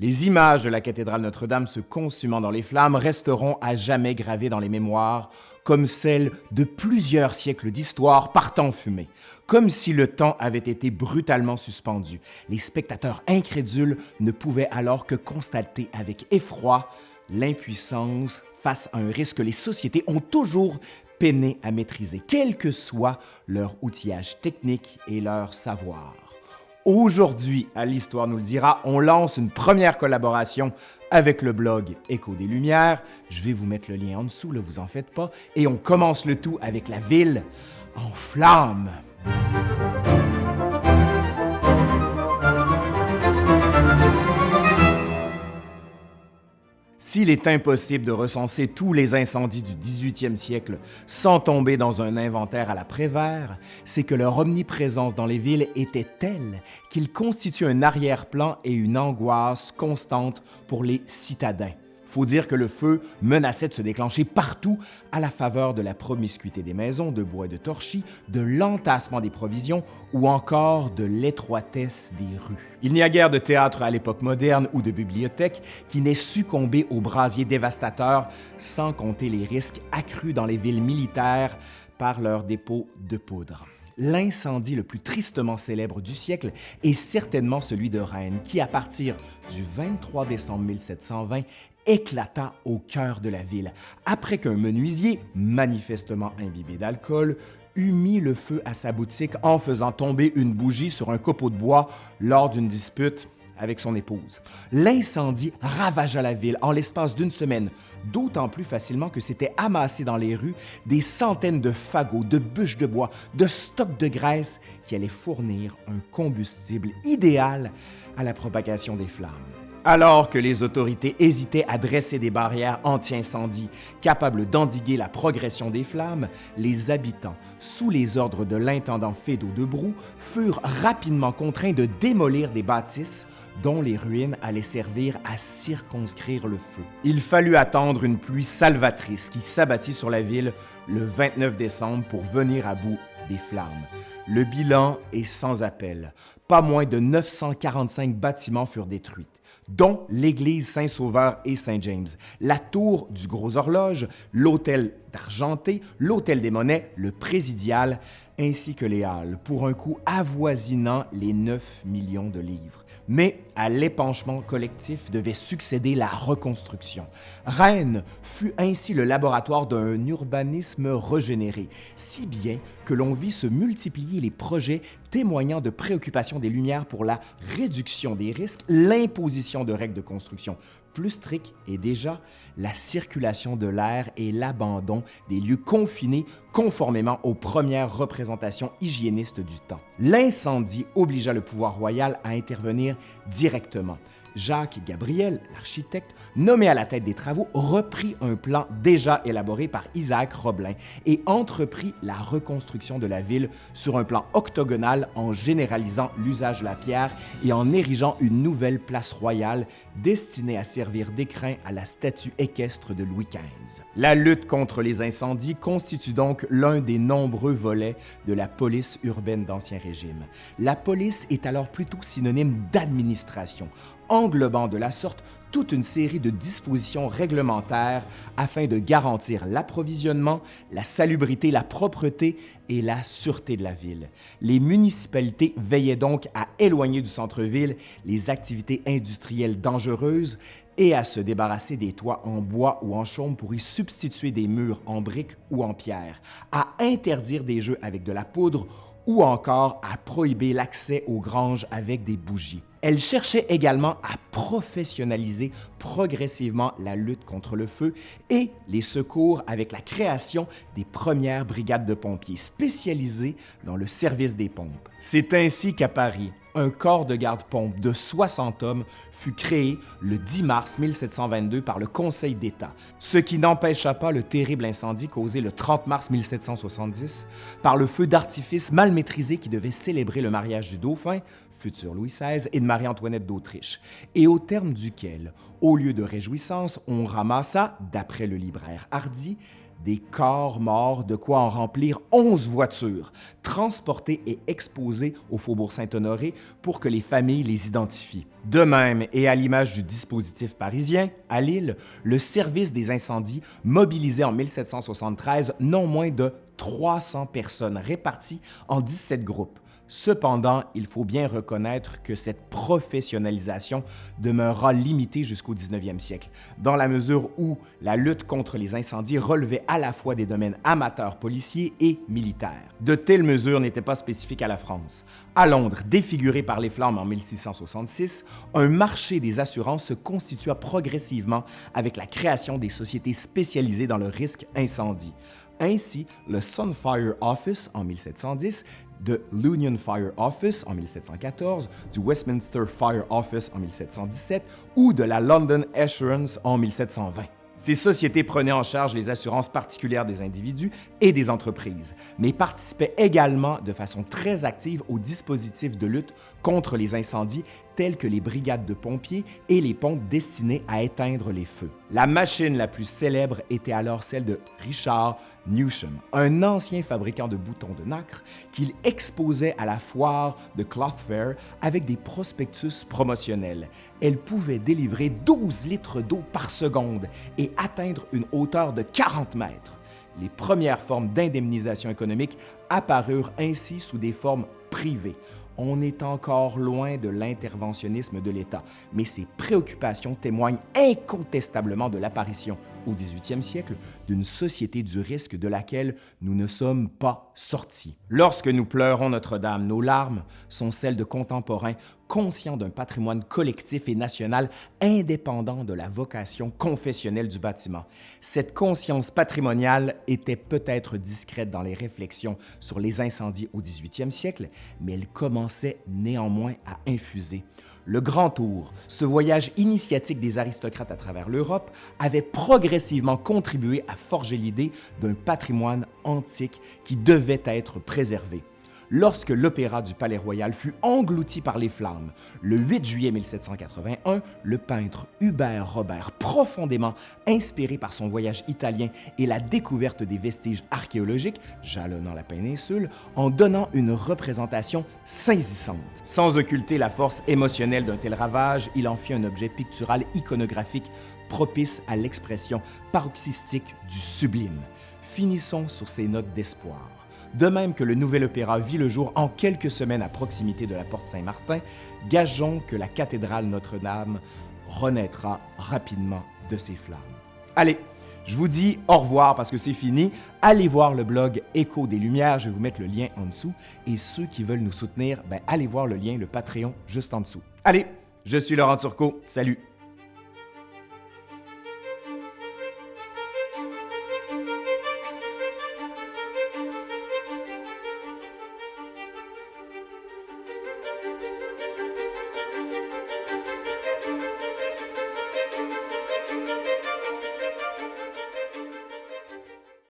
Les images de la cathédrale Notre-Dame se consumant dans les flammes resteront à jamais gravées dans les mémoires, comme celles de plusieurs siècles d'histoire partant fumée, comme si le temps avait été brutalement suspendu. Les spectateurs incrédules ne pouvaient alors que constater avec effroi l'impuissance face à un risque que les sociétés ont toujours peiné à maîtriser, quel que soit leur outillage technique et leur savoir. Aujourd'hui, à l'Histoire nous le dira, on lance une première collaboration avec le blog Écho des Lumières. Je vais vous mettre le lien en dessous, ne vous en faites pas. Et on commence le tout avec la ville en flammes. S'il est impossible de recenser tous les incendies du 18e siècle sans tomber dans un inventaire à la Prévert, c'est que leur omniprésence dans les villes était telle qu'ils constituent un arrière-plan et une angoisse constante pour les citadins. Faut dire que le feu menaçait de se déclencher partout à la faveur de la promiscuité des maisons de bois et de torchis, de l'entassement des provisions ou encore de l'étroitesse des rues. Il n'y a guère de théâtre à l'époque moderne ou de bibliothèque qui n'ait succombé aux brasiers dévastateurs, sans compter les risques accrus dans les villes militaires par leurs dépôts de poudre. L'incendie le plus tristement célèbre du siècle est certainement celui de Rennes, qui, à partir du 23 décembre 1720, éclata au cœur de la ville, après qu'un menuisier, manifestement imbibé d'alcool, eut mis le feu à sa boutique en faisant tomber une bougie sur un copeau de bois lors d'une dispute avec son épouse. L'incendie ravagea la ville en l'espace d'une semaine, d'autant plus facilement que s'étaient amassés dans les rues des centaines de fagots, de bûches de bois, de stocks de graisse qui allaient fournir un combustible idéal à la propagation des flammes. Alors que les autorités hésitaient à dresser des barrières anti-incendie capables d'endiguer la progression des flammes, les habitants, sous les ordres de l'intendant Fédot de Brou, furent rapidement contraints de démolir des bâtisses dont les ruines allaient servir à circonscrire le feu. Il fallut attendre une pluie salvatrice qui s'abattit sur la ville le 29 décembre pour venir à bout des flammes. Le bilan est sans appel. Pas moins de 945 bâtiments furent détruits dont l'église Saint-Sauveur et Saint-James, la tour du Gros Horloge, l'hôtel d'Argenté, l'hôtel des Monnaies, le Présidial, ainsi que les Halles, pour un coût avoisinant les 9 millions de livres. Mais à l'épanchement collectif devait succéder la reconstruction. Rennes fut ainsi le laboratoire d'un urbanisme régénéré, si bien que l'on vit se multiplier les projets témoignant de préoccupations des Lumières pour la réduction des risques, l'imposition de règles de construction plus strictes et déjà la circulation de l'air et l'abandon des lieux confinés conformément aux premières représentations hygiénistes du temps. L'incendie obligea le pouvoir royal à intervenir directement. Jacques Gabriel, l'architecte, nommé à la tête des travaux, reprit un plan déjà élaboré par Isaac Roblin et entreprit la reconstruction de la ville sur un plan octogonal en généralisant l'usage de la pierre et en érigeant une nouvelle place royale destinée à servir d'écrin à la statue équestre de Louis XV. La lutte contre les incendies constitue donc l'un des nombreux volets de la police urbaine d'Ancien Régime. La police est alors plutôt synonyme d'administration, englobant de la sorte toute une série de dispositions réglementaires afin de garantir l'approvisionnement, la salubrité, la propreté et la sûreté de la ville. Les municipalités veillaient donc à éloigner du centre-ville les activités industrielles dangereuses et à se débarrasser des toits en bois ou en chaume pour y substituer des murs en briques ou en pierre, à interdire des jeux avec de la poudre ou encore à prohiber l'accès aux granges avec des bougies. Elle cherchait également à professionnaliser progressivement la lutte contre le feu et les secours avec la création des premières brigades de pompiers spécialisées dans le service des pompes. C'est ainsi qu'à Paris, un corps de garde-pompe de 60 hommes fut créé le 10 mars 1722 par le Conseil d'État, ce qui n'empêcha pas le terrible incendie causé le 30 mars 1770 par le feu d'artifice mal maîtrisé qui devait célébrer le mariage du dauphin, futur Louis XVI, et de Marie-Antoinette d'Autriche, et au terme duquel, au lieu de réjouissance, on ramassa, d'après le libraire Hardy, des corps morts, de quoi en remplir 11 voitures, transportées et exposées au Faubourg Saint-Honoré pour que les familles les identifient. De même, et à l'image du dispositif parisien, à Lille, le service des incendies mobilisait en 1773 non moins de 300 personnes réparties en 17 groupes, Cependant, il faut bien reconnaître que cette professionnalisation demeurera limitée jusqu'au 19e siècle, dans la mesure où la lutte contre les incendies relevait à la fois des domaines amateurs policiers et militaires. De telles mesures n'étaient pas spécifiques à la France. À Londres, défiguré par les flammes en 1666, un marché des assurances se constitua progressivement avec la création des sociétés spécialisées dans le risque incendie. Ainsi, le Sunfire Office en 1710 de l'Union Fire Office en 1714, du Westminster Fire Office en 1717 ou de la London Assurance en 1720. Ces sociétés prenaient en charge les assurances particulières des individus et des entreprises, mais participaient également de façon très active aux dispositifs de lutte contre les incendies tels que les brigades de pompiers et les pompes destinées à éteindre les feux. La machine la plus célèbre était alors celle de Richard Newsham, un ancien fabricant de boutons de nacre qu'il exposait à la foire de Cloth Fair avec des prospectus promotionnels. Elle pouvait délivrer 12 litres d'eau par seconde et atteindre une hauteur de 40 mètres. Les premières formes d'indemnisation économique apparurent ainsi sous des formes privées on est encore loin de l'interventionnisme de l'État, mais ces préoccupations témoignent incontestablement de l'apparition, au 18e siècle, d'une société du risque de laquelle nous ne sommes pas sortis. Lorsque nous pleurons Notre-Dame, nos larmes sont celles de contemporains conscients d'un patrimoine collectif et national indépendant de la vocation confessionnelle du bâtiment. Cette conscience patrimoniale était peut-être discrète dans les réflexions sur les incendies au 18e siècle, mais elle commençait néanmoins à infuser. Le Grand Tour, ce voyage initiatique des aristocrates à travers l'Europe, avait progressivement contribué à forger l'idée d'un patrimoine antique qui devait être préservé lorsque l'opéra du Palais Royal fut englouti par les flammes. Le 8 juillet 1781, le peintre Hubert Robert, profondément inspiré par son voyage italien et la découverte des vestiges archéologiques jalonnant la péninsule, en donnant une représentation saisissante. Sans occulter la force émotionnelle d'un tel ravage, il en fit un objet pictural iconographique propice à l'expression paroxystique du sublime. Finissons sur ces notes d'espoir. De même que le nouvel opéra vit le jour en quelques semaines à proximité de la porte Saint-Martin, gageons que la cathédrale Notre-Dame renaîtra rapidement de ses flammes. Allez, je vous dis au revoir parce que c'est fini. Allez voir le blog Écho des Lumières, je vais vous mettre le lien en dessous. Et ceux qui veulent nous soutenir, ben allez voir le lien, le Patreon, juste en dessous. Allez, je suis Laurent Turcot, salut!